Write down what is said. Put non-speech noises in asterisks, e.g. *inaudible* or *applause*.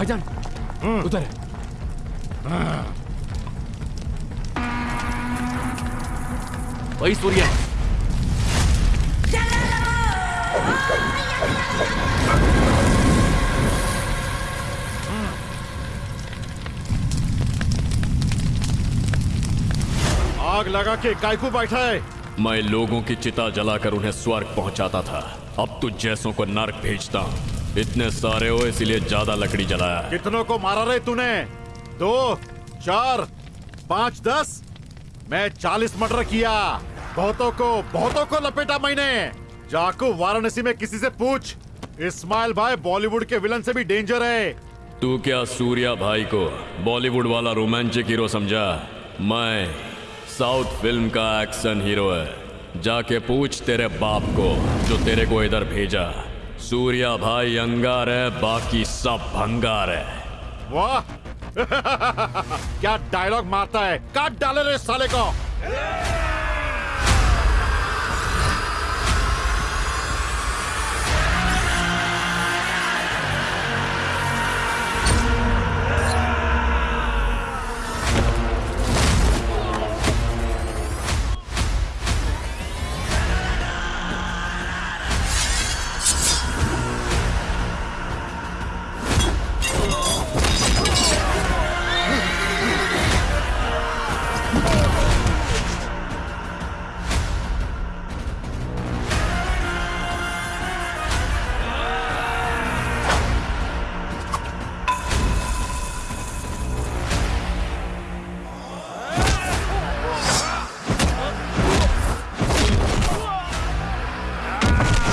भाईजान उधर है। वही सूर्य। आग लगा के कायकू बैठा है। मैं लोगों की चिता जलाकर उन्हें स्वर्ग पहुंचाता था। अब तुझ जैसों को नर्क भेजता हूँ। इतने सारे हो इसलिए ज़्यादा लकड़ी जलाया। कितनों को मारा रे तूने? दो चार पाँच दस। मैं चालीस मर्डर किया। बहुतों को बहुतों को लपेटा मैंने। जाको वाराणसी में किसी से पूछ। इस्माइल भाई बॉलीवुड के विलन से भी डेंजर है। तू क्या सूर्या भाई को बॉलीवुड वाला रोमांटिक हीरो समझा? मैं साउथ फ़िल्म का एक्शन हीरो है। जाके पूछ तेरे बाप को जो तेरे को इधर भेजा। सूर्या भाई अंगार है, बाकी सब भंगार है। वाह। *laughs* क्या डायलॉग मारता है। काट डाले रे साले को। Ah!